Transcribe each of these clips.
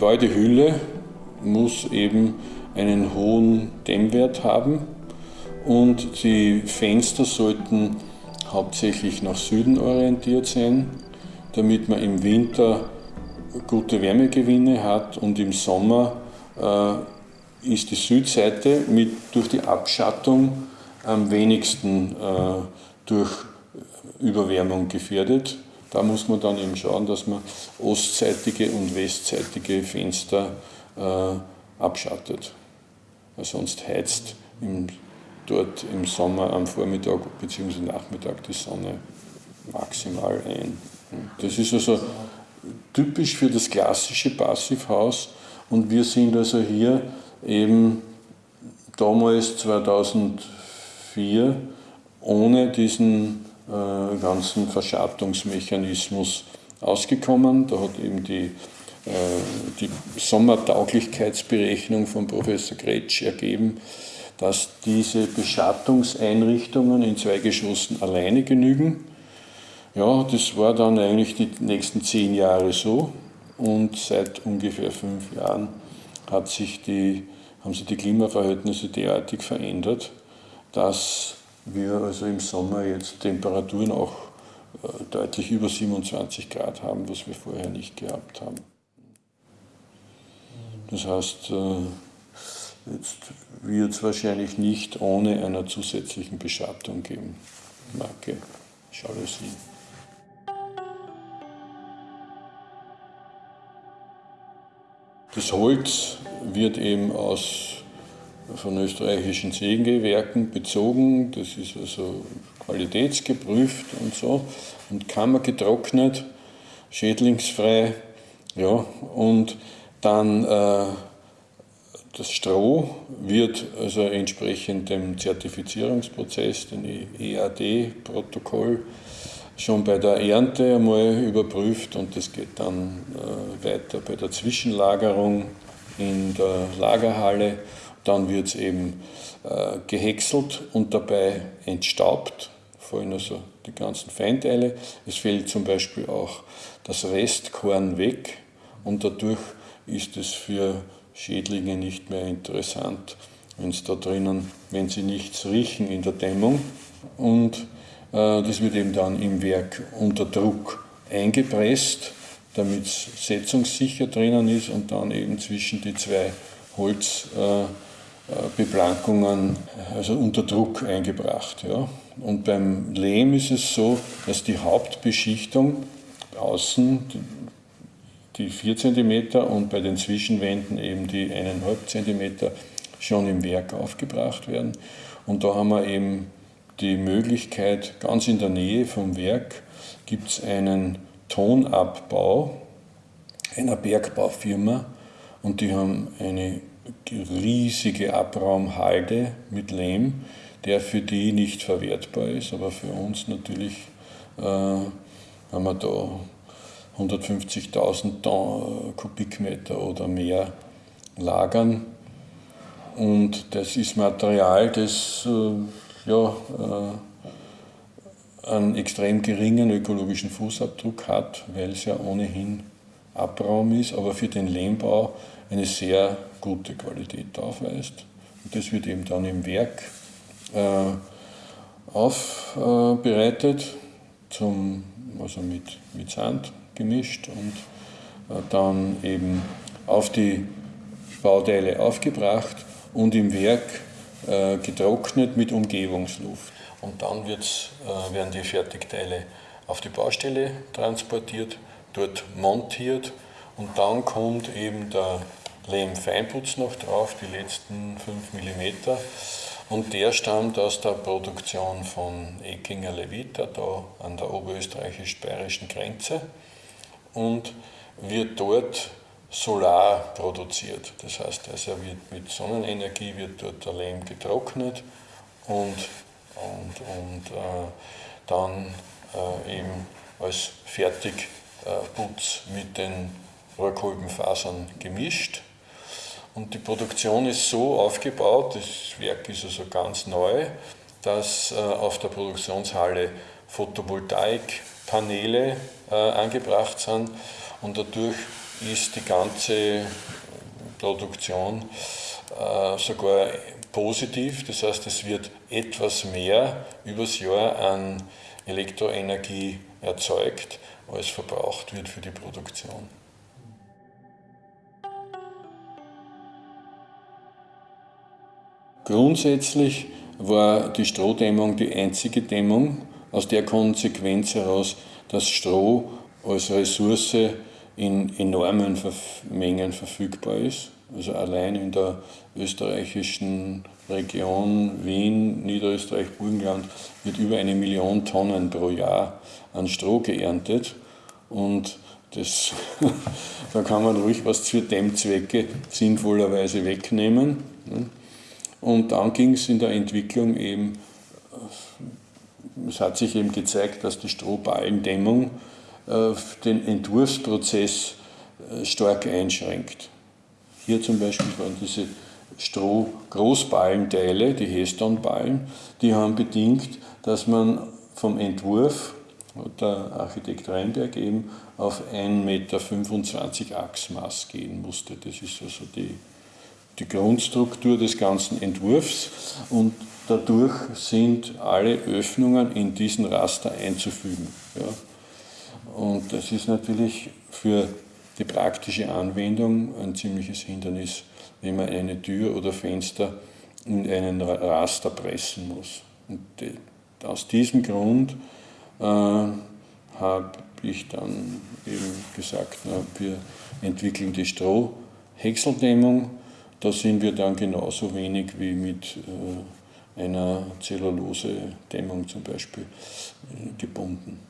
die Gebäudehülle muss eben einen hohen Dämmwert haben und die Fenster sollten hauptsächlich nach Süden orientiert sein, damit man im Winter gute Wärmegewinne hat und im Sommer äh, ist die Südseite mit, durch die Abschattung am wenigsten äh, durch Überwärmung gefährdet. Da muss man dann eben schauen, dass man ostseitige und westseitige Fenster äh, abschattet. Sonst heizt im, dort im Sommer am Vormittag bzw. Nachmittag die Sonne maximal ein. Das ist also typisch für das klassische Passivhaus und wir sind also hier eben damals 2004 ohne diesen äh, ganzen Verschattungsmechanismus ausgekommen. Da hat eben die, äh, die Sommertauglichkeitsberechnung von Professor Gretsch ergeben, dass diese Beschattungseinrichtungen in zwei Geschossen alleine genügen. Ja, das war dann eigentlich die nächsten zehn Jahre so und seit ungefähr fünf Jahren hat sich die, haben sich die Klimaverhältnisse derartig verändert, dass wir also im Sommer jetzt Temperaturen auch äh, deutlich über 27 Grad haben, was wir vorher nicht gehabt haben. Das heißt, äh, jetzt wird es wahrscheinlich nicht ohne einer zusätzlichen Beschattung geben. Marke Jalousie. Das Holz wird eben aus von österreichischen Sägewerken bezogen. Das ist also qualitätsgeprüft und so und kammergetrocknet, schädlingsfrei. Ja, und dann äh, das Stroh wird also entsprechend dem Zertifizierungsprozess, dem EAD-Protokoll, schon bei der Ernte einmal überprüft und das geht dann äh, weiter bei der Zwischenlagerung in der Lagerhalle dann wird es eben äh, gehäckselt und dabei entstaubt, fallen also die ganzen Feinteile. Es fällt zum Beispiel auch das Restkorn weg und dadurch ist es für Schädlinge nicht mehr interessant, wenn es da drinnen, wenn sie nichts riechen in der Dämmung. Und äh, das wird eben dann im Werk unter Druck eingepresst, damit es setzungssicher drinnen ist und dann eben zwischen die zwei Holz. Äh, Beplankungen also unter Druck eingebracht. Ja. Und beim Lehm ist es so, dass die Hauptbeschichtung außen die 4 cm und bei den Zwischenwänden eben die 1,5 cm schon im Werk aufgebracht werden. Und da haben wir eben die Möglichkeit, ganz in der Nähe vom Werk gibt es einen Tonabbau einer Bergbaufirma und die haben eine riesige Abraumhalde mit Lehm, der für die nicht verwertbar ist, aber für uns natürlich äh, haben wir da 150.000 äh, Kubikmeter oder mehr lagern. Und das ist Material, das äh, ja, äh, einen extrem geringen ökologischen Fußabdruck hat, weil es ja ohnehin Abraum ist, aber für den Lehmbau eine sehr gute Qualität aufweist. Und das wird eben dann im Werk äh, aufbereitet, zum, also mit, mit Sand gemischt und äh, dann eben auf die Bauteile aufgebracht und im Werk äh, getrocknet mit Umgebungsluft. Und dann wird's, äh, werden die Fertigteile auf die Baustelle transportiert, dort montiert und dann kommt eben der Lehm-Feinputz noch drauf, die letzten 5 mm. Und der stammt aus der Produktion von Ekinger Levita, da an der oberösterreichisch-bayerischen Grenze und wird dort solar produziert. Das heißt, also wird mit Sonnenenergie wird dort der Lehm getrocknet und, und, und äh, dann äh, eben als Fertigputz mit den Rohrkolbenfasern gemischt und die Produktion ist so aufgebaut, das Werk ist also ganz neu, dass äh, auf der Produktionshalle Photovoltaikpaneele äh, angebracht sind und dadurch ist die ganze Produktion äh, sogar positiv. Das heißt, es wird etwas mehr übers Jahr an Elektroenergie erzeugt, als verbraucht wird für die Produktion. Grundsätzlich war die Strohdämmung die einzige Dämmung, aus der Konsequenz heraus, dass Stroh als Ressource in enormen Mengen verfügbar ist. Also allein in der österreichischen Region Wien, Niederösterreich, Burgenland wird über eine Million Tonnen pro Jahr an Stroh geerntet. Und das, da kann man ruhig was für Dämmzwecke sinnvollerweise wegnehmen. Und dann ging es in der Entwicklung eben, es hat sich eben gezeigt, dass die Strohballendämmung äh, den Entwurfsprozess äh, stark einschränkt. Hier zum Beispiel waren diese Stroh-Großballenteile, die Heston-Ballen, die haben bedingt, dass man vom Entwurf, der Architekt Reinberg eben, auf 1,25 Meter Achsmaß gehen musste. Das ist also die die Grundstruktur des ganzen Entwurfs und dadurch sind alle Öffnungen in diesen Raster einzufügen. Ja. Und das ist natürlich für die praktische Anwendung ein ziemliches Hindernis, wenn man eine Tür oder Fenster in einen Raster pressen muss. Und aus diesem Grund äh, habe ich dann eben gesagt, na, wir entwickeln die Strohhäckseldämmung da sind wir dann genauso wenig wie mit äh, einer Zellulose-Dämmung zum Beispiel äh, gebunden.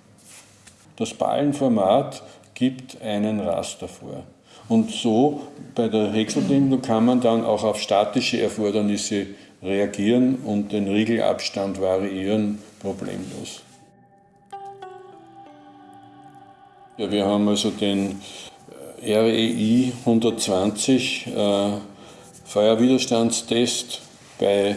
Das Ballenformat gibt einen Raster vor. Und so bei der Häckseldämmung kann man dann auch auf statische Erfordernisse reagieren und den Riegelabstand variieren problemlos. Ja, wir haben also den REI 120 äh, Feuerwiderstandstest bei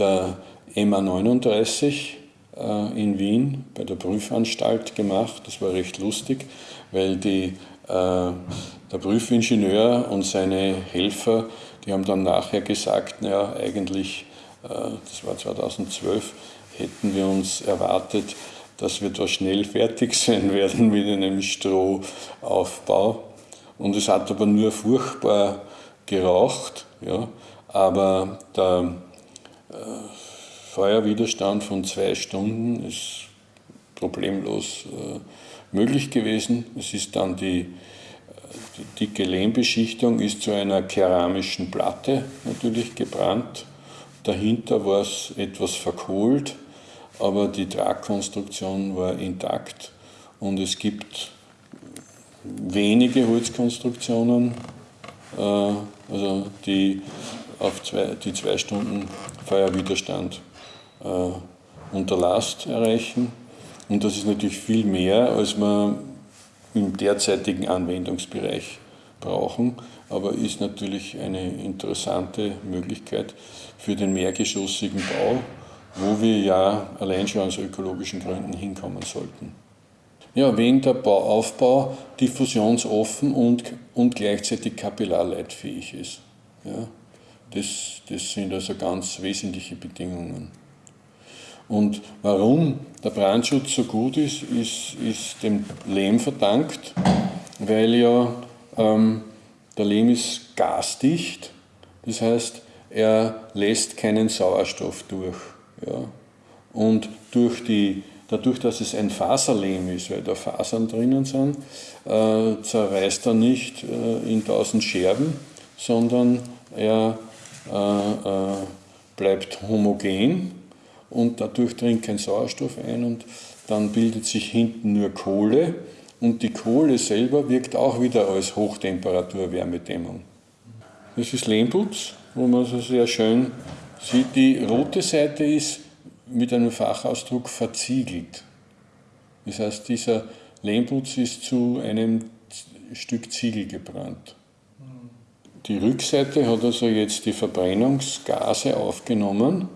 der EMA 39 äh, in Wien bei der Prüfanstalt gemacht. Das war recht lustig, weil die, äh, der Prüfingenieur und seine Helfer, die haben dann nachher gesagt, naja, eigentlich, äh, das war 2012, hätten wir uns erwartet, dass wir da schnell fertig sein werden mit einem Strohaufbau. Und es hat aber nur furchtbar geraucht ja, aber der äh, Feuerwiderstand von zwei Stunden ist problemlos äh, möglich gewesen. Es ist dann die, äh, die dicke Lehmbeschichtung ist zu einer keramischen Platte natürlich gebrannt. Dahinter war es etwas verkohlt, aber die Tragkonstruktion war intakt und es gibt wenige Holzkonstruktionen, äh, also die auf zwei, die zwei Stunden Feuerwiderstand äh, unter Last erreichen. Und das ist natürlich viel mehr, als wir im derzeitigen Anwendungsbereich brauchen, aber ist natürlich eine interessante Möglichkeit für den mehrgeschossigen Bau, wo wir ja allein schon aus ökologischen Gründen hinkommen sollten. Ja, wegen der Bauaufbau diffusionsoffen und, und gleichzeitig kapillarleitfähig ist. Ja, das, das sind also ganz wesentliche Bedingungen. Und warum der Brandschutz so gut ist, ist, ist dem Lehm verdankt, weil ja ähm, der Lehm ist gasdicht, das heißt, er lässt keinen Sauerstoff durch. Ja. Und durch die Dadurch, dass es ein Faserlehm ist, weil da Fasern drinnen sind, äh, zerreißt er nicht äh, in tausend Scherben, sondern er äh, äh, bleibt homogen und dadurch dringt kein Sauerstoff ein und dann bildet sich hinten nur Kohle und die Kohle selber wirkt auch wieder als Hochtemperatur-Wärmedämmung. Das ist Lehmputz, wo man so sehr schön sieht. Die rote Seite ist mit einem Fachausdruck verziegelt. Das heißt, dieser Lehmputz ist zu einem Stück Ziegel gebrannt. Die Rückseite hat also jetzt die Verbrennungsgase aufgenommen.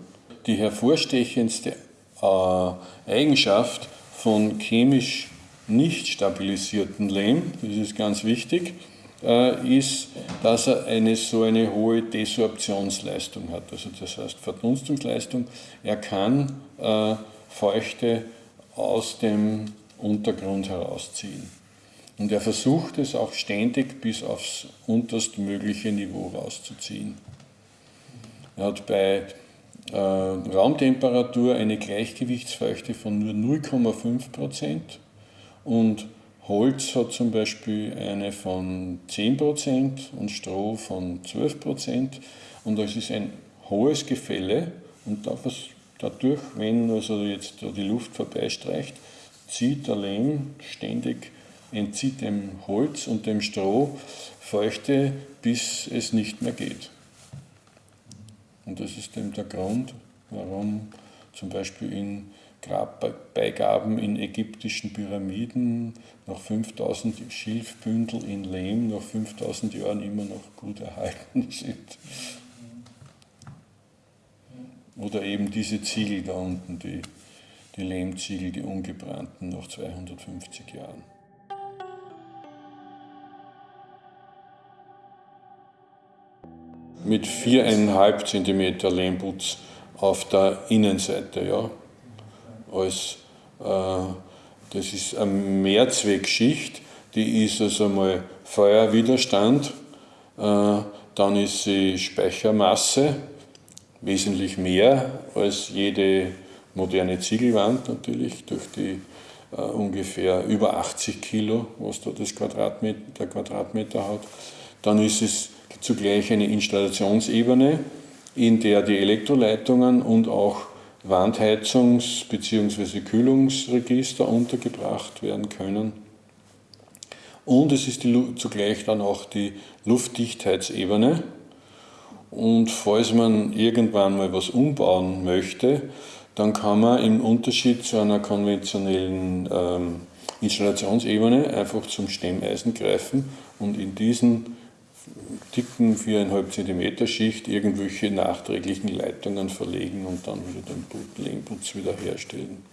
Die hervorstechendste äh, Eigenschaft von chemisch nicht stabilisierten Lehm, das ist ganz wichtig, ist, dass er eine, so eine hohe Desorptionsleistung hat, also das heißt Verdunstungsleistung. Er kann äh, Feuchte aus dem Untergrund herausziehen. Und er versucht es auch ständig bis aufs unterstmögliche Niveau rauszuziehen. Er hat bei äh, Raumtemperatur eine Gleichgewichtsfeuchte von nur 0,5 Prozent und Holz hat zum Beispiel eine von 10 Prozent und Stroh von 12 Prozent und das ist ein hohes Gefälle und dadurch, wenn also jetzt die Luft vorbeistreicht, zieht der Lehm ständig, entzieht dem Holz und dem Stroh Feuchte, bis es nicht mehr geht. Und das ist eben der Grund, warum zum Beispiel in Grabbeigaben in ägyptischen Pyramiden nach 5000 Schilfbündel in Lehm nach 5000 Jahren immer noch gut erhalten sind. Oder eben diese Ziegel da unten, die, die Lehmziegel, die ungebrannten nach 250 Jahren. Mit 4,5 cm Lehmputz auf der Innenseite. Ja. Als, äh, das ist eine Mehrzweckschicht, die ist also mal Feuerwiderstand, äh, dann ist sie Speichermasse, wesentlich mehr als jede moderne Ziegelwand natürlich, durch die äh, ungefähr über 80 Kilo, was da das Quadratmeter, der Quadratmeter hat. Dann ist es zugleich eine Installationsebene, in der die Elektroleitungen und auch Wandheizungs- bzw. Kühlungsregister untergebracht werden können. Und es ist die, zugleich dann auch die Luftdichtheitsebene, und falls man irgendwann mal was umbauen möchte, dann kann man im Unterschied zu einer konventionellen ähm, Installationsebene einfach zum Stemmeisen greifen und in diesen dicken 4,5 cm Schicht irgendwelche nachträglichen Leitungen verlegen und dann wieder den Lehmputz wiederherstellen.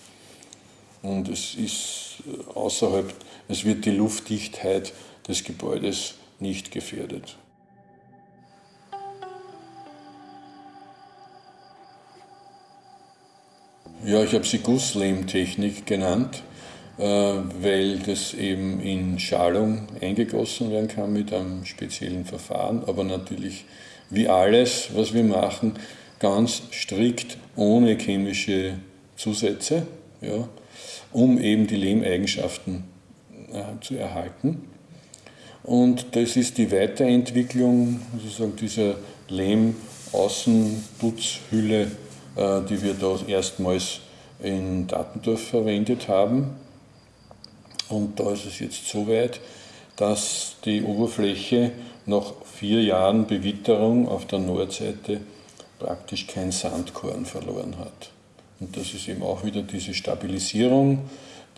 Und es ist äh, außerhalb, es wird die Luftdichtheit des Gebäudes nicht gefährdet. Ja, ich habe sie Gusslehmtechnik genannt, weil das eben in Schalung eingegossen werden kann mit einem speziellen Verfahren, aber natürlich wie alles, was wir machen, ganz strikt ohne chemische Zusätze, ja, um eben die Lehmeigenschaften äh, zu erhalten. Und das ist die Weiterentwicklung sozusagen dieser Lehm-Außenputzhülle äh, die wir da erstmals in Dattendorf verwendet haben. Und da ist es jetzt so weit, dass die Oberfläche nach vier Jahren Bewitterung auf der Nordseite praktisch kein Sandkorn verloren hat. Und das ist eben auch wieder diese Stabilisierung,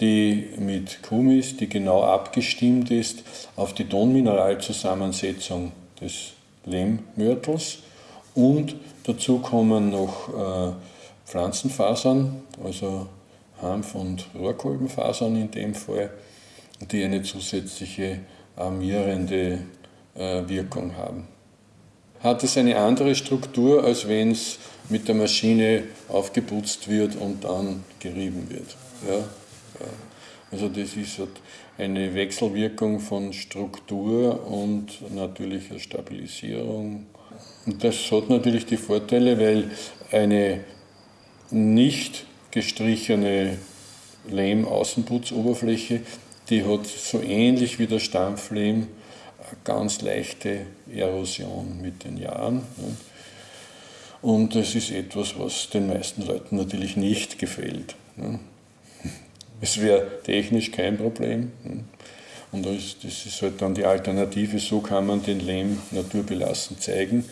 die mit Kumis, die genau abgestimmt ist auf die Tonmineralzusammensetzung des Lehmmörtels und dazu kommen noch äh, Pflanzenfasern, also Hanf- und Rohrkolbenfasern in dem Fall, die eine zusätzliche armierende äh, Wirkung haben. Hat es eine andere Struktur, als wenn es mit der Maschine aufgeputzt wird und dann gerieben wird. Ja? ja. Also das ist halt eine Wechselwirkung von Struktur und natürlicher Stabilisierung und das hat natürlich die Vorteile, weil eine nicht gestrichene Lehm-Außenputzoberfläche, die hat so ähnlich wie der Stampflehm eine ganz leichte Erosion mit den Jahren. Und das ist etwas, was den meisten Leuten natürlich nicht gefällt. Es wäre technisch kein Problem. Und das ist halt dann die Alternative, so kann man den Lehm naturbelassen zeigen.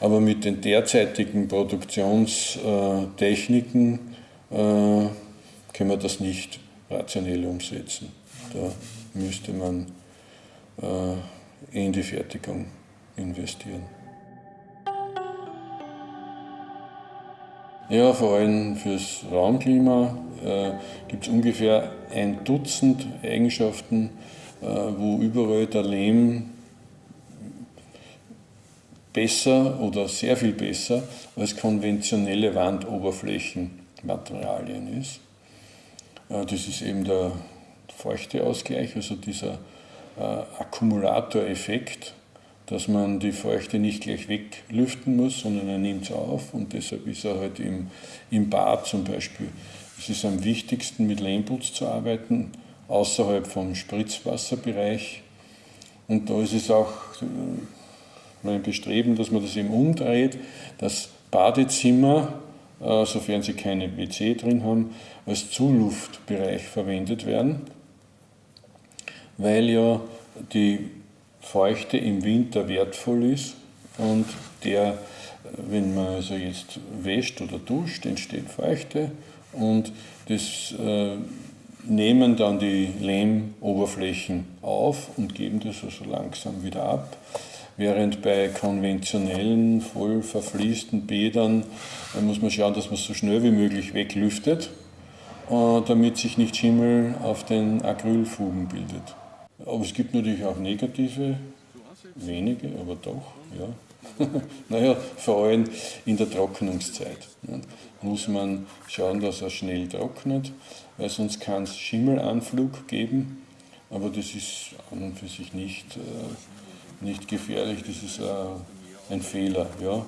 Aber mit den derzeitigen Produktionstechniken können wir das nicht rationell umsetzen. Da müsste man äh, in die Fertigung investieren. Ja, vor allem fürs Raumklima äh, gibt es ungefähr ein Dutzend Eigenschaften, äh, wo überall der Lehm besser oder sehr viel besser als konventionelle Wandoberflächenmaterialien ist. Äh, das ist eben der Feuchteausgleich, also dieser äh, Akkumulatoreffekt, dass man die Feuchte nicht gleich weglüften muss, sondern er nimmt es auf und deshalb ist er halt im, im Bad zum Beispiel. Es ist am wichtigsten mit Lehmputz zu arbeiten, außerhalb vom Spritzwasserbereich. Und da ist es auch äh, mein Bestreben, dass man das eben umdreht, dass Badezimmer, sofern sie keine WC drin haben, als Zuluftbereich verwendet werden, weil ja die Feuchte im Winter wertvoll ist und der, wenn man also jetzt wäscht oder duscht, entsteht Feuchte und das äh, nehmen dann die Lehmoberflächen auf und geben das also langsam wieder ab. Während bei konventionellen, voll verfließten Bädern muss man schauen, dass man es so schnell wie möglich weglüftet, äh, damit sich nicht Schimmel auf den Acrylfugen bildet. Aber es gibt natürlich auch negative, wenige, aber doch, ja. naja, vor allem in der Trocknungszeit muss man schauen, dass er schnell trocknet, weil sonst kann es Schimmelanflug geben, aber das ist an und für sich nicht, äh, nicht gefährlich, das ist äh, ein Fehler. Ja.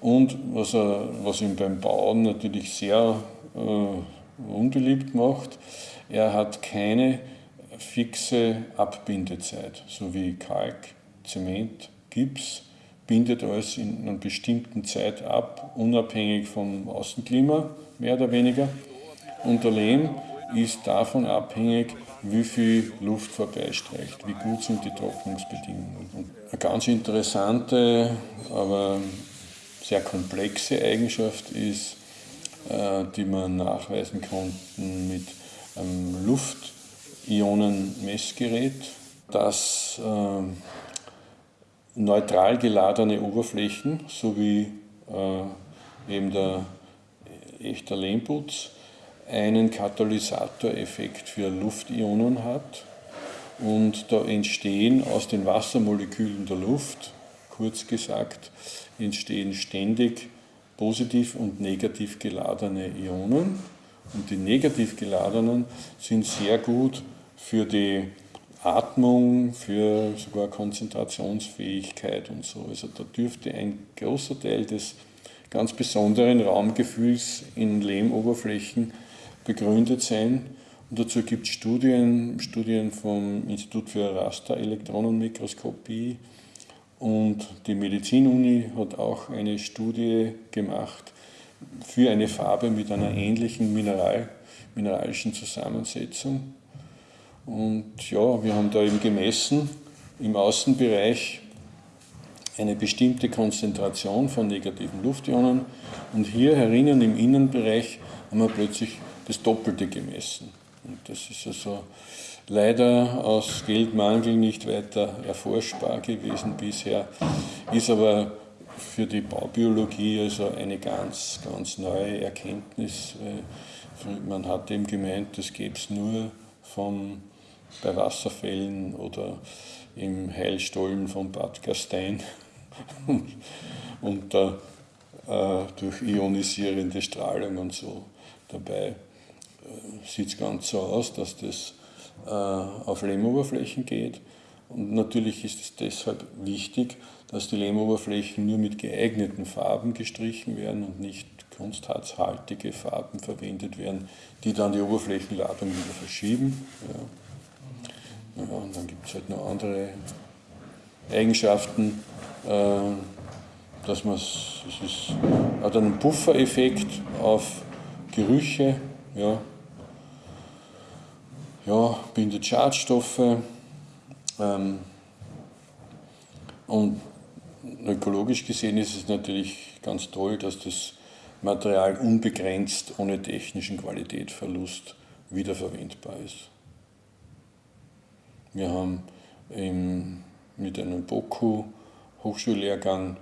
Und was, er, was ihn beim Bauen natürlich sehr äh, unbeliebt macht, er hat keine fixe Abbindezeit, so wie Kalk, Zement, Gips bindet alles in einer bestimmten Zeit ab, unabhängig vom Außenklima, mehr oder weniger. Und der Lehm ist davon abhängig, wie viel Luft vorbeistreicht, wie gut sind die Trocknungsbedingungen. Und eine ganz interessante, aber sehr komplexe Eigenschaft ist, äh, die man nachweisen konnten mit einem Luft Ionenmessgerät, das äh, neutral geladene Oberflächen sowie äh, eben der echter Lehmputz einen Katalysatoreffekt für Luftionen hat und da entstehen aus den Wassermolekülen der Luft, kurz gesagt, entstehen ständig positiv und negativ geladene Ionen und die negativ geladenen sind sehr gut für die Atmung, für sogar Konzentrationsfähigkeit und so. Also da dürfte ein großer Teil des ganz besonderen Raumgefühls in Lehmoberflächen begründet sein. Und dazu gibt es Studien, Studien vom Institut für Rasterelektronenmikroskopie und die Medizinuni hat auch eine Studie gemacht für eine Farbe mit einer ähnlichen Mineral, mineralischen Zusammensetzung. Und ja, wir haben da eben gemessen im Außenbereich eine bestimmte Konzentration von negativen Luftionen und hier herinnen im Innenbereich haben wir plötzlich das Doppelte gemessen. Und das ist also leider aus Geldmangel nicht weiter erforschbar gewesen bisher, ist aber für die Baubiologie also eine ganz, ganz neue Erkenntnis. Man hat eben gemeint, das gäbe es nur vom bei Wasserfällen oder im Heilstollen von Bad Gastein und äh, durch ionisierende Strahlung und so. Dabei sieht es ganz so aus, dass das äh, auf Lehmoberflächen geht. Und natürlich ist es deshalb wichtig, dass die Lehmoberflächen nur mit geeigneten Farben gestrichen werden und nicht kunstharzhaltige Farben verwendet werden, die dann die Oberflächenladung wieder verschieben. Ja. Ja, und dann gibt es halt noch andere Eigenschaften, äh, dass man es hat einen Puffereffekt auf Gerüche, ja, ja bindet Schadstoffe ähm, und ökologisch gesehen ist es natürlich ganz toll, dass das Material unbegrenzt ohne technischen Qualitätsverlust wiederverwendbar ist. Wir haben im, mit einem BOKU Hochschullehrgang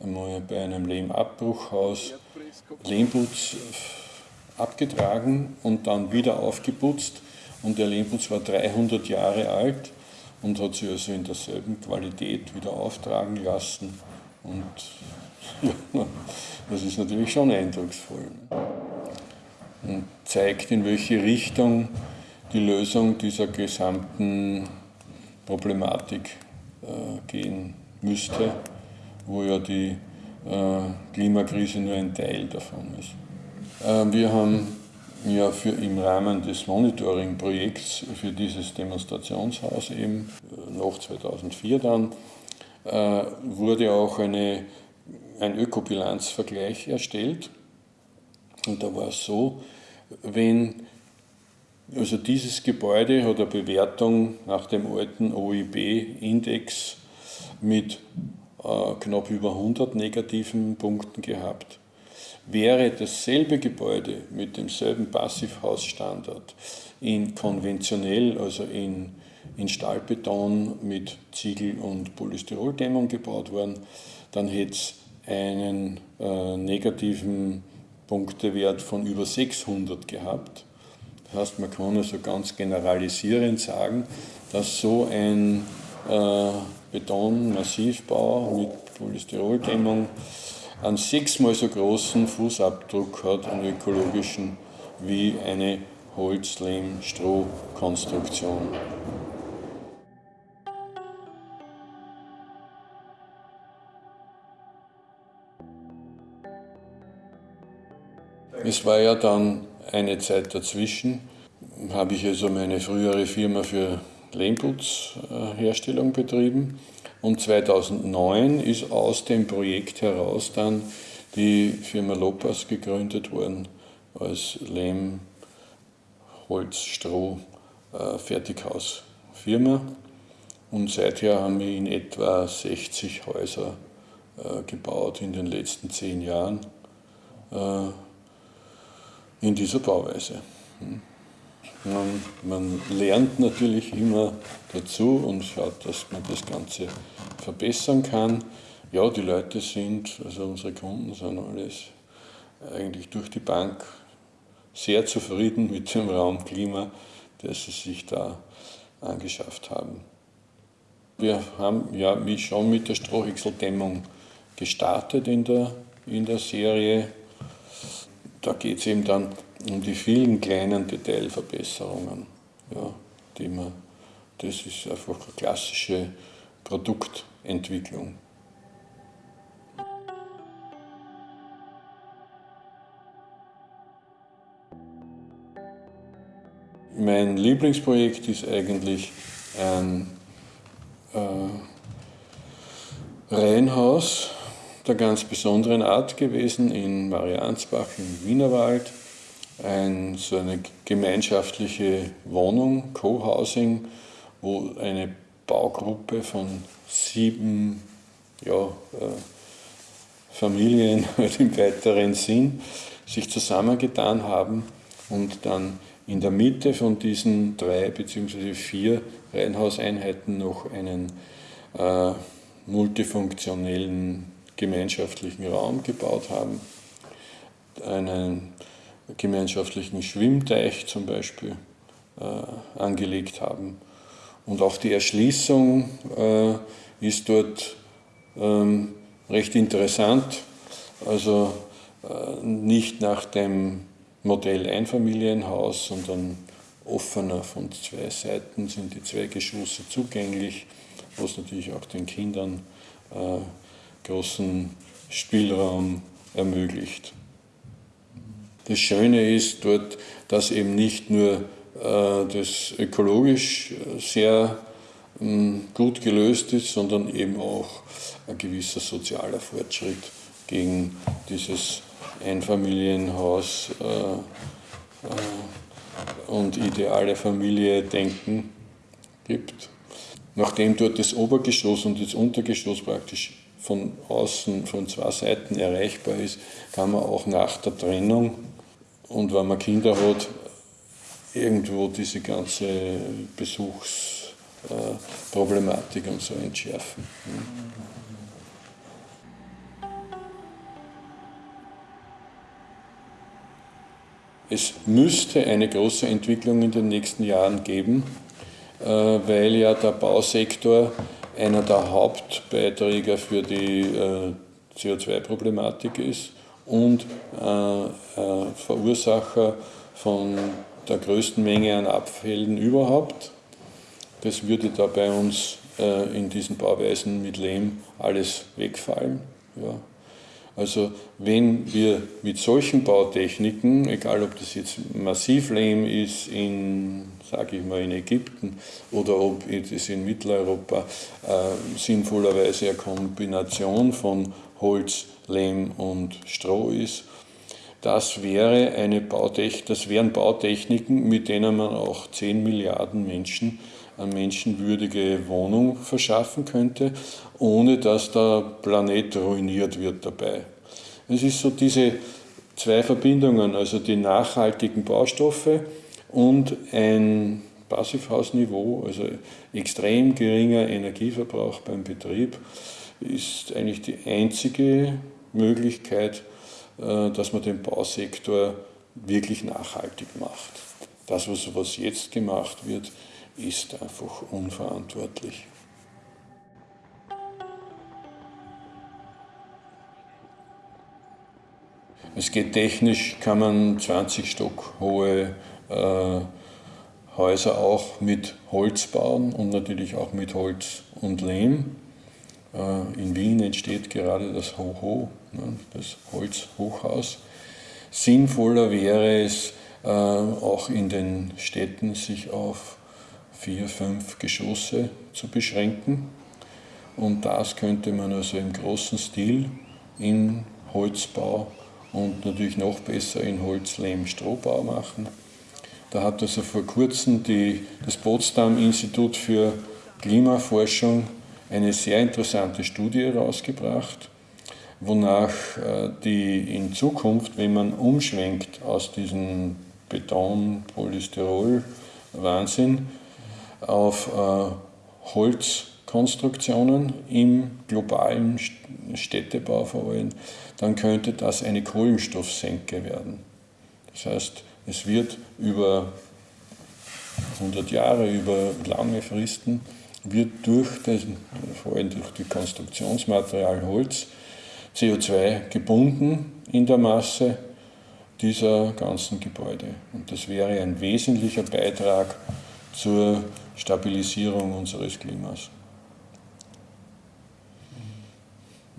einmal bei einem Lehmabbruchhaus Lehmputz abgetragen und dann wieder aufgeputzt. Und der Lehmputz war 300 Jahre alt und hat sich also in derselben Qualität wieder auftragen lassen. Und das ist natürlich schon eindrucksvoll. Und zeigt, in welche Richtung die Lösung dieser gesamten Problematik äh, gehen müsste, wo ja die äh, Klimakrise nur ein Teil davon ist. Äh, wir haben ja für im Rahmen des Monitoring-Projekts für dieses Demonstrationshaus eben äh, nach 2004 dann äh, wurde auch eine, ein Ökobilanzvergleich erstellt. Und da war es so, wenn also dieses Gebäude hat eine Bewertung nach dem alten OIB-Index mit äh, knapp über 100 negativen Punkten gehabt. Wäre dasselbe Gebäude mit demselben Passivhausstandard in konventionell, also in, in Stahlbeton mit Ziegel- und Polystyroldämmung gebaut worden, dann hätte es einen äh, negativen Punktewert von über 600 gehabt. Das heißt, man kann also ganz generalisierend sagen, dass so ein äh, Betonmassivbau mit Polystyroldämmung einen sechsmal so großen Fußabdruck hat, einen ökologischen, wie eine Holz-Lehm-Stroh-Konstruktion. Es war ja dann eine Zeit dazwischen, habe ich also meine frühere Firma für Lehmputzherstellung betrieben und 2009 ist aus dem Projekt heraus dann die Firma Lopas gegründet worden als Lehm, Holz, Stroh, äh, Fertighausfirma. Und seither haben wir in etwa 60 Häuser äh, gebaut in den letzten zehn Jahren äh, in dieser Bauweise. Hm. Man, man, lernt natürlich immer dazu und schaut, dass man das Ganze verbessern kann. Ja, die Leute sind, also unsere Kunden sind alles eigentlich durch die Bank sehr zufrieden mit dem Raumklima, das sie sich da angeschafft haben. Wir haben ja schon mit der Strohhäckseldämmung gestartet in der, in der Serie. Da geht es eben dann um die vielen kleinen Detailverbesserungen, ja, die man, das ist einfach eine klassische Produktentwicklung. Mein Lieblingsprojekt ist eigentlich ein äh, Reihenhaus der ganz besonderen Art gewesen in Mariansbach im Wienerwald ein, so eine gemeinschaftliche Wohnung, Co-Housing, wo eine Baugruppe von sieben ja, äh, Familien im weiteren Sinn sich zusammengetan haben und dann in der Mitte von diesen drei bzw. vier Reihenhauseinheiten noch einen äh, multifunktionellen gemeinschaftlichen Raum gebaut haben, einen gemeinschaftlichen Schwimmteich zum Beispiel äh, angelegt haben. Und auch die Erschließung äh, ist dort ähm, recht interessant. Also äh, nicht nach dem Modell Einfamilienhaus, sondern offener von zwei Seiten sind die zwei Geschosse zugänglich, was natürlich auch den Kindern äh, großen Spielraum ermöglicht. Das Schöne ist dort, dass eben nicht nur äh, das ökologisch äh, sehr ähm, gut gelöst ist, sondern eben auch ein gewisser sozialer Fortschritt gegen dieses Einfamilienhaus äh, und ideale Familie denken gibt. Nachdem dort das Obergeschoss und das Untergeschoss praktisch von außen, von zwei Seiten erreichbar ist, kann man auch nach der Trennung und wenn man Kinder hat, irgendwo diese ganze Besuchsproblematik und so entschärfen. Es müsste eine große Entwicklung in den nächsten Jahren geben, äh, weil ja der Bausektor einer der Hauptbeiträger für die äh, CO2-Problematik ist und äh, Verursacher von der größten Menge an Abfällen überhaupt. Das würde da bei uns in diesen Bauweisen mit Lehm alles wegfallen. Ja. Also wenn wir mit solchen Bautechniken, egal ob das jetzt Massivlehm ist in, sage ich mal, in Ägypten oder ob es in Mitteleuropa äh, sinnvollerweise eine Kombination von Holz, Lehm und Stroh ist, das, wäre eine Bautechnik, das wären Bautechniken, mit denen man auch 10 Milliarden Menschen eine menschenwürdige Wohnung verschaffen könnte, ohne dass der Planet ruiniert wird dabei. Es ist so diese zwei Verbindungen, also die nachhaltigen Baustoffe und ein Passivhausniveau, also extrem geringer Energieverbrauch beim Betrieb, ist eigentlich die einzige Möglichkeit, äh, dass man den Bausektor wirklich nachhaltig macht. Das, was jetzt gemacht wird, ist einfach unverantwortlich. Es geht technisch, kann man 20 Stock hohe äh, Häuser auch mit Holz bauen und natürlich auch mit Holz und Lehm. Äh, in Wien entsteht gerade das Hoho, ne, das Holzhochhaus. Sinnvoller wäre es, äh, auch in den Städten sich auf vier, fünf Geschosse zu beschränken. Und das könnte man also im großen Stil in Holzbau und natürlich noch besser in Holz-Lehm-Strohbau machen. Da hat also vor kurzem die, das Potsdam-Institut für Klimaforschung eine sehr interessante Studie herausgebracht, wonach äh, die in Zukunft, wenn man umschwenkt aus diesem Beton-Polystyrol-Wahnsinn auf äh, Holzkonstruktionen im globalen Städtebau vor allem, dann könnte das eine Kohlenstoffsenke werden. Das heißt, es wird über 100 Jahre, über lange Fristen, wird durch das, vor allem durch das Konstruktionsmaterial Holz CO2 gebunden in der Masse dieser ganzen Gebäude. Und das wäre ein wesentlicher Beitrag zur Stabilisierung unseres Klimas.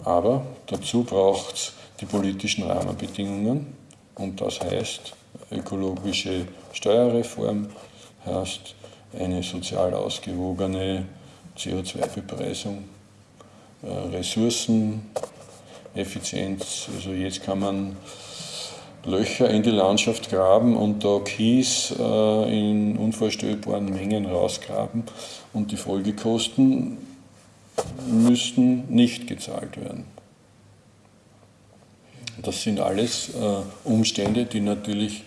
Aber dazu braucht es die politischen Rahmenbedingungen und das heißt ökologische Steuerreform, heißt eine sozial ausgewogene CO2-Bepreisung, äh, Ressourceneffizienz. Also jetzt kann man Löcher in die Landschaft graben und da Kies äh, in unvorstellbaren Mengen rausgraben und die Folgekosten müssten nicht gezahlt werden. Das sind alles äh, Umstände, die natürlich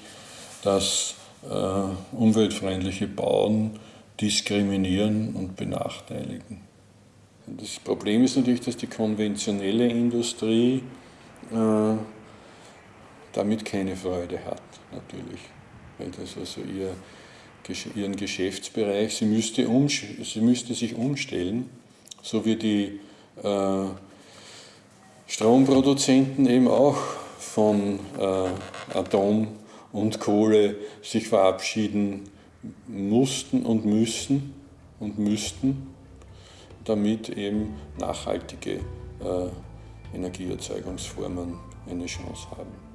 das äh, umweltfreundliche Bauen diskriminieren und benachteiligen. Das Problem ist natürlich, dass die konventionelle Industrie äh, damit keine Freude hat, natürlich. Weil das also ihr, ihren Geschäftsbereich, sie müsste, um, sie müsste sich umstellen, so wie die äh, Stromproduzenten eben auch von äh, Atom und Kohle sich verabschieden mussten und müssen und müssten, damit eben nachhaltige äh, Energieerzeugungsformen eine Chance haben.